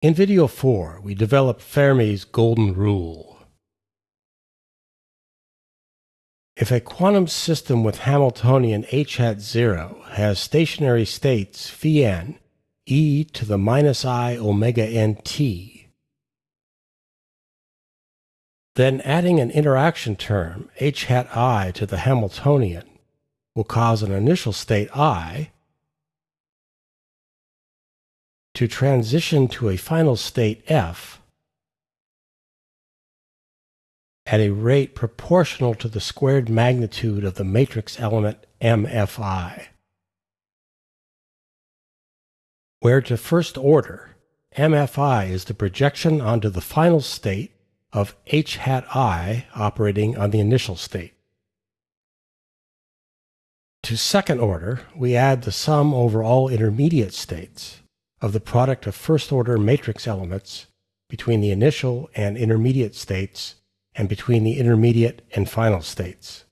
In video 4, we develop Fermi's golden rule. If a quantum system with Hamiltonian h hat 0 has stationary states phi n e to the minus i omega n t, then adding an interaction term h hat i to the Hamiltonian will cause an initial state i to transition to a final state f at a rate proportional to the squared magnitude of the matrix element mfi, where to first order, mfi is the projection onto the final state of h hat i operating on the initial state. To second order, we add the sum over all intermediate states of the product of first-order matrix elements between the initial and intermediate states and between the intermediate and final states,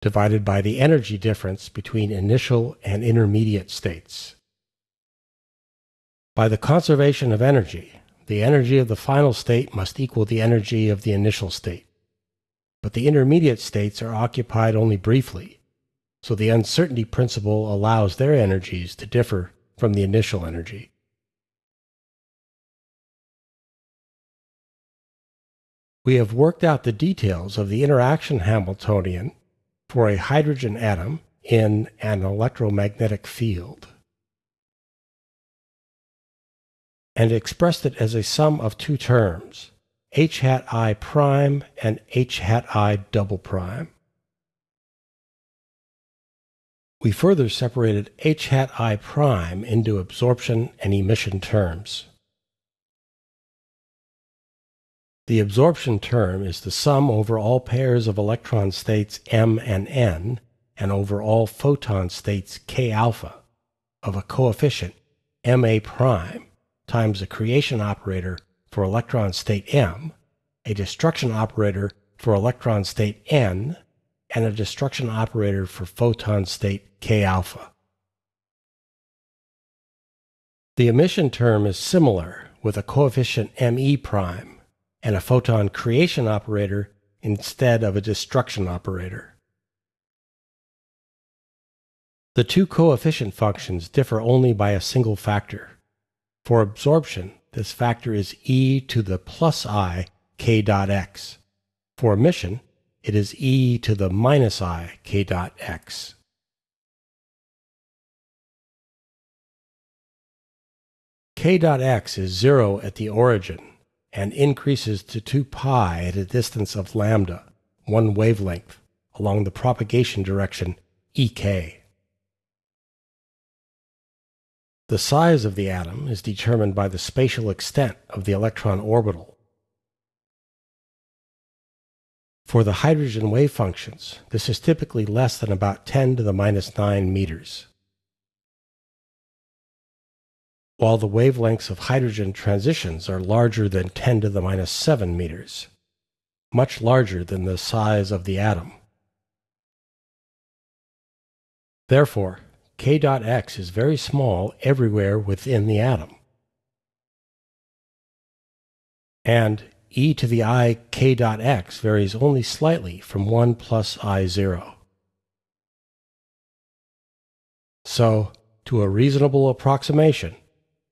divided by the energy difference between initial and intermediate states. By the conservation of energy, the energy of the final state must equal the energy of the initial state. But the intermediate states are occupied only briefly, so the uncertainty principle allows their energies to differ from the initial energy. We have worked out the details of the interaction Hamiltonian for a hydrogen atom in an electromagnetic field and expressed it as a sum of two terms, h hat i prime and h hat i double prime. We further separated h hat i prime into absorption and emission terms. The absorption term is the sum over all pairs of electron states m and n and over all photon states k alpha of a coefficient ma prime times a creation operator for electron state m, a destruction operator for electron state n, and a destruction operator for photon state K alpha. The emission term is similar with a coefficient ME prime and a photon creation operator instead of a destruction operator. The two coefficient functions differ only by a single factor. For absorption, this factor is e to the plus i k dot x. For emission, it is e to the minus i k dot x. k dot x is 0 at the origin and increases to 2 pi at a distance of lambda, one wavelength, along the propagation direction ek. The size of the atom is determined by the spatial extent of the electron orbital. For the hydrogen wave functions, this is typically less than about 10 to the minus 9 meters while the wavelengths of hydrogen transitions are larger than 10 to the minus 7 meters, much larger than the size of the atom. Therefore, k dot x is very small everywhere within the atom. And e to the i k dot x varies only slightly from 1 plus i 0. So, to a reasonable approximation,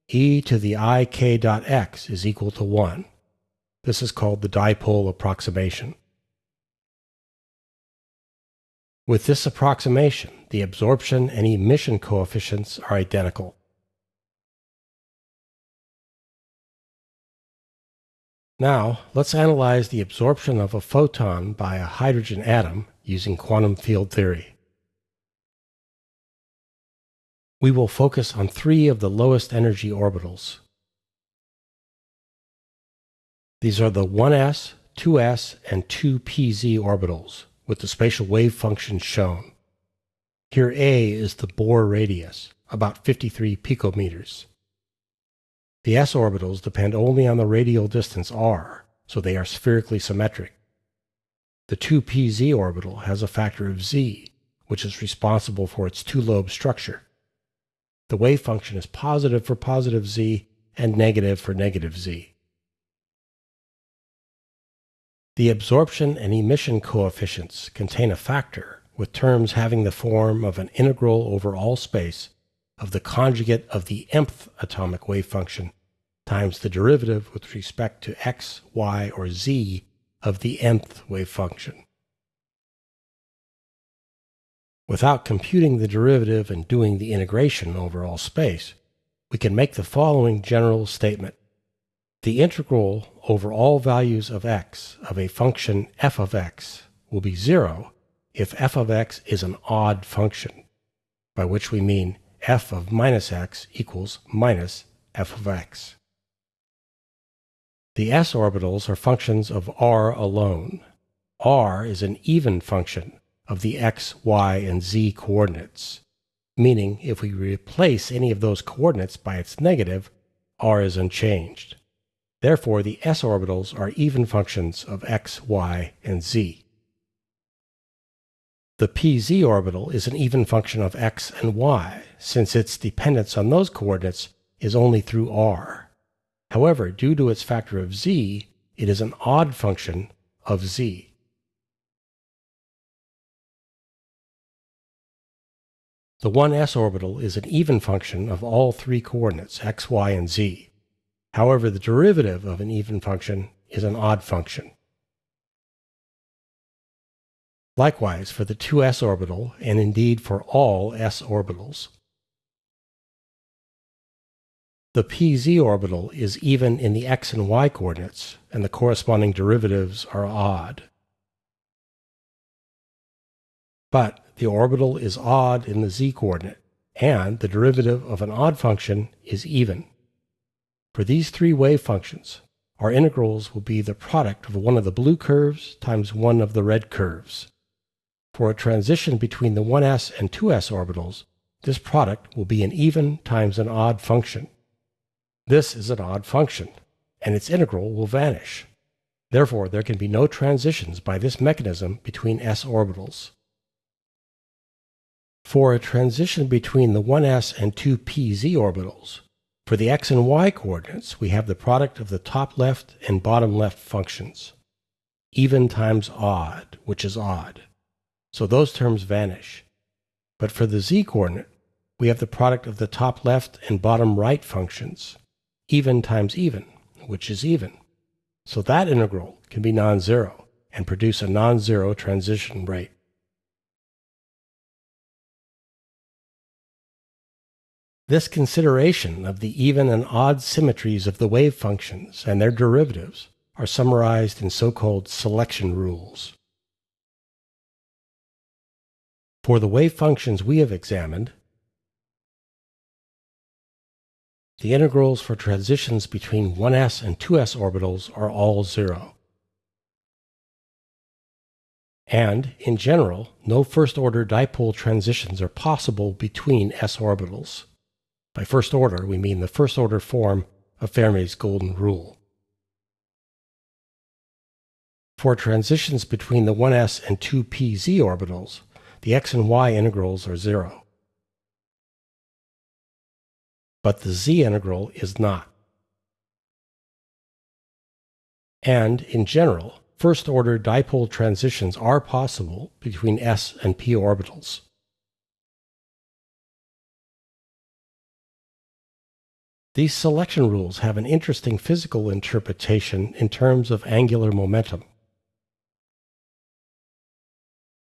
e to the ik dot x is equal to 1. This is called the dipole approximation. With this approximation, the absorption and emission coefficients are identical. Now, let's analyze the absorption of a photon by a hydrogen atom using quantum field theory. we will focus on three of the lowest energy orbitals. These are the 1s, 2s, and 2pz orbitals, with the spatial wave functions shown. Here A is the Bohr radius, about 53 picometers. The s orbitals depend only on the radial distance r, so they are spherically symmetric. The 2pz orbital has a factor of z, which is responsible for its two-lobe structure. The wave function is positive for positive z and negative for negative z. The absorption and emission coefficients contain a factor with terms having the form of an integral over all space of the conjugate of the mth atomic wave function times the derivative with respect to x, y, or z of the nth wave function. Without computing the derivative and doing the integration over all space, we can make the following general statement. The integral over all values of x of a function f of x will be 0 if f of x is an odd function, by which we mean f of minus x equals minus f of x. The s orbitals are functions of r alone. r is an even function of the x, y, and z coordinates, meaning if we replace any of those coordinates by its negative, r is unchanged. Therefore, the s orbitals are even functions of x, y, and z. The pz orbital is an even function of x and y, since its dependence on those coordinates is only through r. However, due to its factor of z, it is an odd function of z. The 1s orbital is an even function of all three coordinates x, y, and z. However, the derivative of an even function is an odd function. Likewise for the 2s orbital, and indeed for all s orbitals. The pz orbital is even in the x and y coordinates, and the corresponding derivatives are odd. But the orbital is odd in the z coordinate, and the derivative of an odd function is even. For these three wave functions, our integrals will be the product of one of the blue curves times one of the red curves. For a transition between the 1s and 2s orbitals, this product will be an even times an odd function. This is an odd function, and its integral will vanish. Therefore, there can be no transitions by this mechanism between s orbitals. For a transition between the 1s and 2pz orbitals, for the x and y coordinates, we have the product of the top left and bottom left functions. Even times odd, which is odd so those terms vanish. But for the z coordinate, we have the product of the top left and bottom right functions, even times even, which is even. So that integral can be non-zero and produce a non-zero transition rate. This consideration of the even and odd symmetries of the wave functions and their derivatives are summarized in so-called selection rules. For the wave functions we have examined, the integrals for transitions between 1s and 2s orbitals are all zero. And, in general, no first-order dipole transitions are possible between s orbitals. By first order, we mean the first-order form of Fermi's golden rule. For transitions between the 1s and 2pz orbitals, the x and y integrals are zero. But the z integral is not. And, in general, first-order dipole transitions are possible between s and p orbitals. These selection rules have an interesting physical interpretation in terms of angular momentum.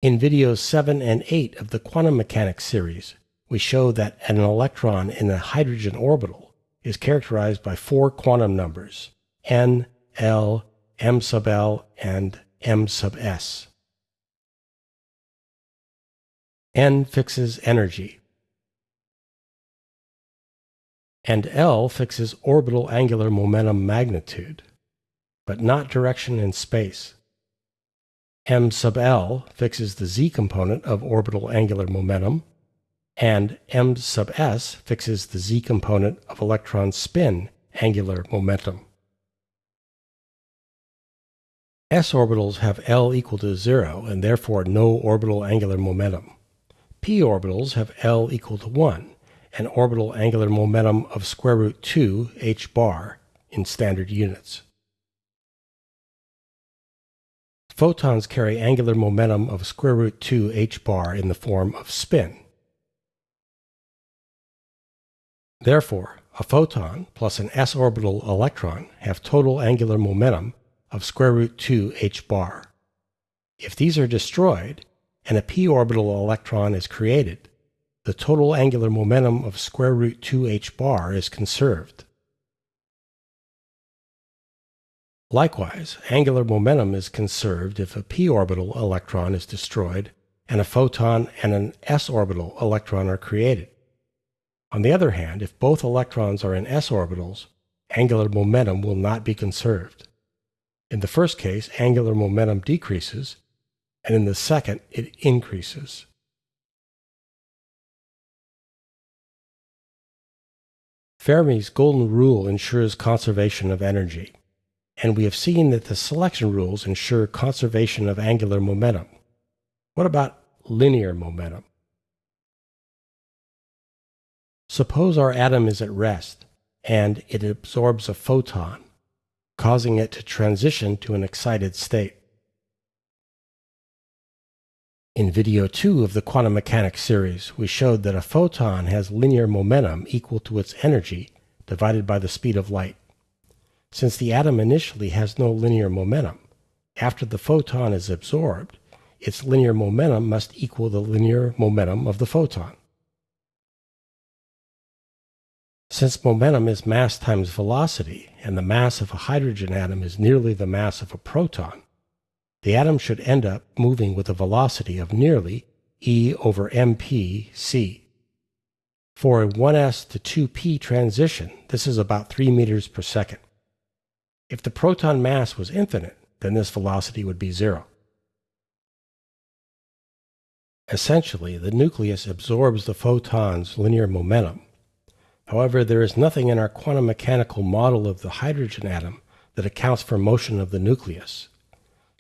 In videos 7 and 8 of the quantum mechanics series, we show that an electron in a hydrogen orbital is characterized by four quantum numbers n, l, m sub l, and m sub s. n fixes energy, and L fixes orbital angular momentum magnitude, but not direction in space m sub l fixes the z component of orbital angular momentum, and m sub s fixes the z component of electron spin angular momentum. s orbitals have L equal to 0 and therefore no orbital angular momentum. p orbitals have L equal to 1 an orbital angular momentum of square root 2 h bar in standard units. Photons carry angular momentum of square root 2 h bar in the form of spin. Therefore, a photon plus an s orbital electron have total angular momentum of square root 2 h bar. If these are destroyed and a p orbital electron is created, the total angular momentum of square root 2 h bar is conserved. Likewise, angular momentum is conserved if a p orbital electron is destroyed and a photon and an s orbital electron are created. On the other hand, if both electrons are in s orbitals, angular momentum will not be conserved. In the first case, angular momentum decreases, and in the second, it increases. Fermi's golden rule ensures conservation of energy, and we have seen that the selection rules ensure conservation of angular momentum. What about linear momentum? Suppose our atom is at rest and it absorbs a photon, causing it to transition to an excited state. In video 2 of the quantum mechanics series, we showed that a photon has linear momentum equal to its energy divided by the speed of light. Since the atom initially has no linear momentum, after the photon is absorbed, its linear momentum must equal the linear momentum of the photon. Since momentum is mass times velocity, and the mass of a hydrogen atom is nearly the mass of a proton, the atom should end up moving with a velocity of nearly e over mp c. For a 1s to 2p transition, this is about 3 meters per second. If the proton mass was infinite, then this velocity would be zero. Essentially, the nucleus absorbs the photon's linear momentum. However, there is nothing in our quantum mechanical model of the hydrogen atom that accounts for motion of the nucleus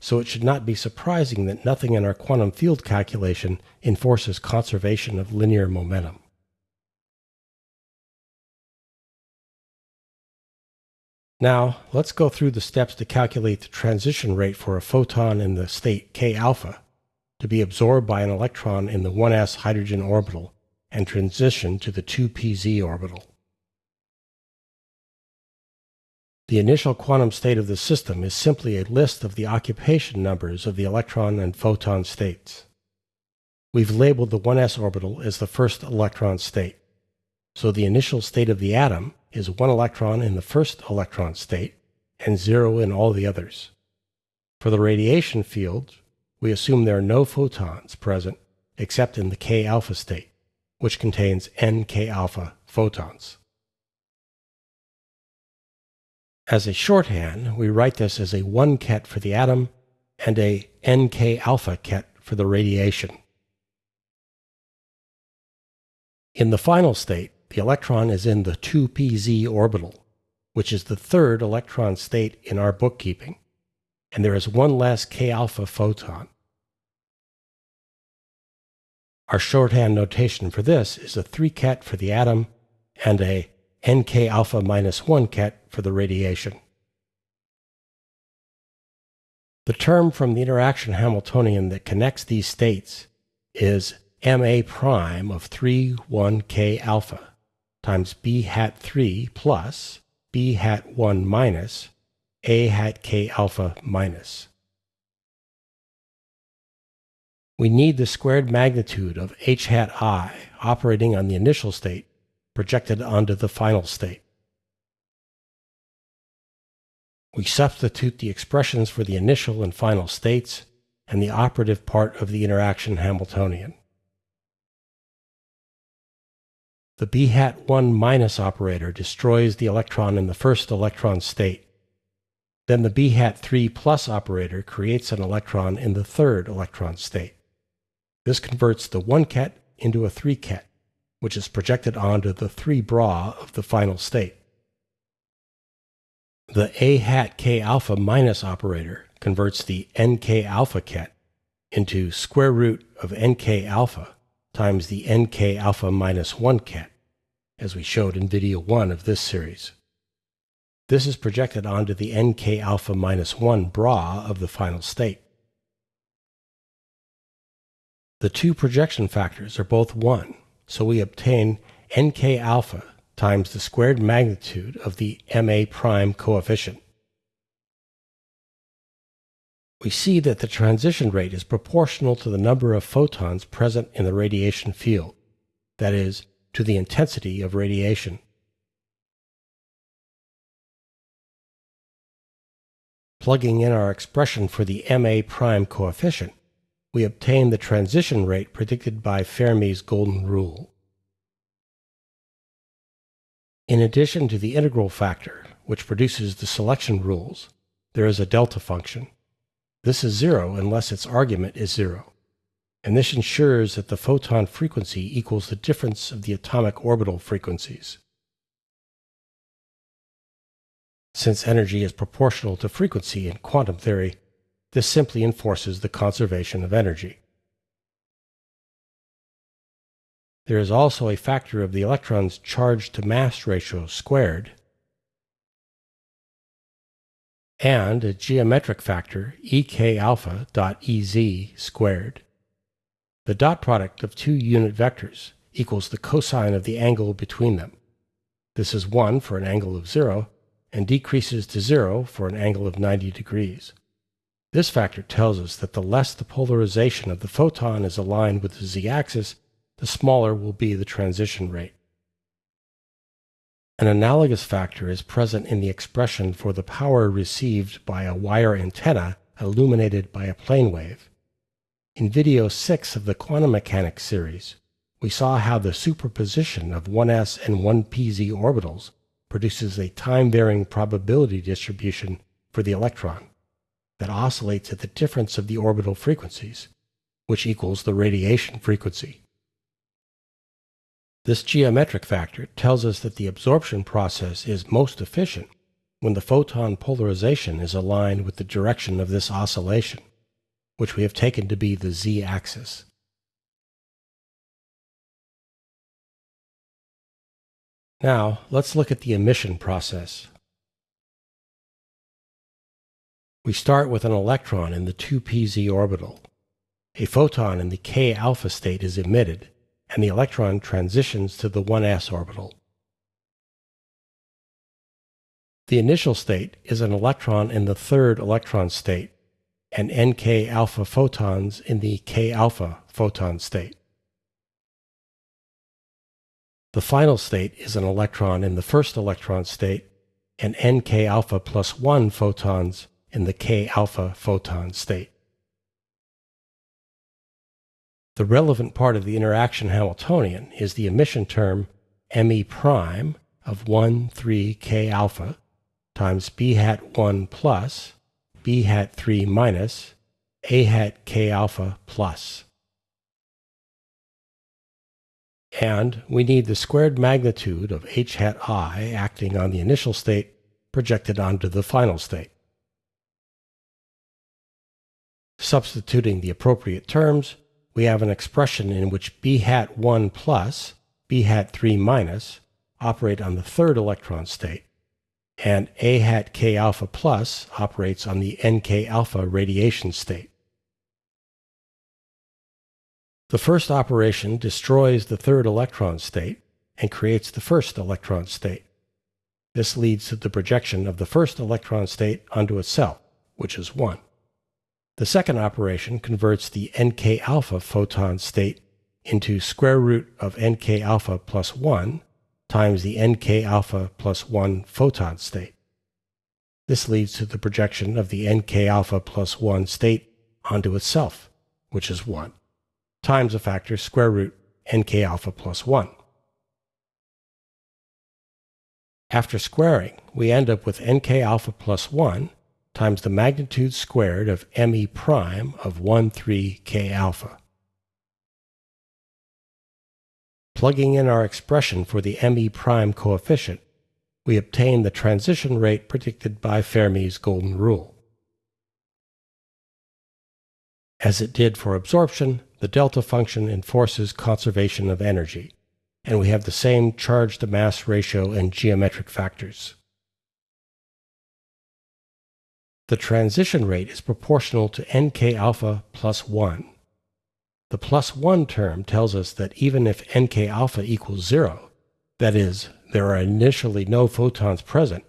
so it should not be surprising that nothing in our quantum field calculation enforces conservation of linear momentum. Now, let's go through the steps to calculate the transition rate for a photon in the state K alpha to be absorbed by an electron in the 1s hydrogen orbital and transition to the 2pz orbital. The initial quantum state of the system is simply a list of the occupation numbers of the electron and photon states. We've labeled the 1s orbital as the first electron state. So the initial state of the atom is one electron in the first electron state and zero in all the others. For the radiation field, we assume there are no photons present except in the K alpha state, which contains nk alpha photons. As a shorthand, we write this as a 1 ket for the atom and a nk alpha ket for the radiation. In the final state, the electron is in the 2pz orbital, which is the third electron state in our bookkeeping, and there is one less k alpha photon. Our shorthand notation for this is a 3 ket for the atom and a nk alpha minus 1 ket for the radiation. The term from the interaction Hamiltonian that connects these states is ma prime of 3 1 k alpha times b hat 3 plus b hat 1 minus a hat k alpha minus. We need the squared magnitude of h hat i operating on the initial state projected onto the final state. We substitute the expressions for the initial and final states and the operative part of the interaction Hamiltonian. The b hat 1 minus operator destroys the electron in the first electron state. Then the b hat 3 plus operator creates an electron in the third electron state. This converts the 1 ket into a 3 ket, which is projected onto the 3 bra of the final state. The A hat K alpha minus operator converts the NK alpha ket into square root of NK alpha times the NK alpha minus 1 ket, as we showed in video 1 of this series. This is projected onto the nk alpha minus 1 bra of the final state. The two projection factors are both 1, so we obtain nk alpha times the squared magnitude of the ma prime coefficient. We see that the transition rate is proportional to the number of photons present in the radiation field, that is, to the intensity of radiation. Plugging in our expression for the ma prime coefficient, we obtain the transition rate predicted by Fermi's golden rule. In addition to the integral factor, which produces the selection rules, there is a delta function. This is zero unless its argument is zero, and this ensures that the photon frequency equals the difference of the atomic orbital frequencies. Since energy is proportional to frequency in quantum theory, this simply enforces the conservation of energy. There is also a factor of the electron's charge to mass ratio squared and a geometric factor ek alpha dot ez squared. The dot product of two unit vectors equals the cosine of the angle between them. This is 1 for an angle of 0 and decreases to 0 for an angle of 90 degrees. This factor tells us that the less the polarization of the photon is aligned with the z-axis, the smaller will be the transition rate. An analogous factor is present in the expression for the power received by a wire antenna illuminated by a plane wave. In video 6 of the quantum mechanics series, we saw how the superposition of 1s and 1pz orbitals produces a time-varying probability distribution for the electron that oscillates at the difference of the orbital frequencies, which equals the radiation frequency. This geometric factor tells us that the absorption process is most efficient when the photon polarization is aligned with the direction of this oscillation, which we have taken to be the z-axis. Now, let's look at the emission process. We start with an electron in the 2pz orbital. A photon in the k alpha state is emitted, and the electron transitions to the 1s orbital. The initial state is an electron in the third electron state and nk alpha photons in the k alpha photon state. The final state is an electron in the first electron state and nk alpha plus 1 photons in the k alpha photon state. The relevant part of the interaction Hamiltonian is the emission term me prime of 1 3 k alpha times b hat 1 plus b hat 3 minus a hat k alpha plus. And we need the squared magnitude of h hat i acting on the initial state projected onto the final state. Substituting the appropriate terms, we have an expression in which b hat 1 plus, b hat 3 minus operate on the third electron state, and a hat k alpha plus operates on the nk alpha radiation state. The first operation destroys the third electron state and creates the first electron state. This leads to the projection of the first electron state onto itself, which is 1. The second operation converts the nk alpha photon state into square root of nk alpha plus 1 times the nk alpha plus 1 photon state. This leads to the projection of the nk alpha plus 1 state onto itself, which is 1, times a factor square root nk alpha plus 1. After squaring, we end up with nk alpha plus 1 times the magnitude squared of me prime of 1 3 k alpha. Plugging in our expression for the me prime coefficient, we obtain the transition rate predicted by Fermi's golden rule. As it did for absorption, the delta function enforces conservation of energy. and we have the same charge to mass ratio and geometric factors. The transition rate is proportional to nk alpha plus 1. The plus 1 term tells us that even if nk alpha equals 0, that is, there are initially no photons present,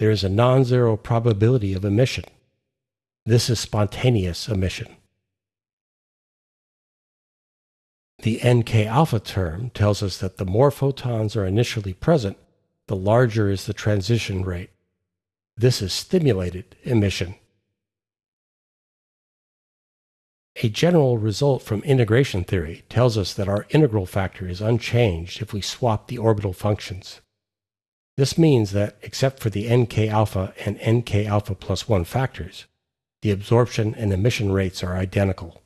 there is a non-zero probability of emission. This is spontaneous emission. The nk alpha term tells us that the more photons are initially present, the larger is the transition rate. This is stimulated emission. A general result from integration theory tells us that our integral factor is unchanged if we swap the orbital functions. This means that, except for the nk alpha and nk alpha plus 1 factors, the absorption and emission rates are identical.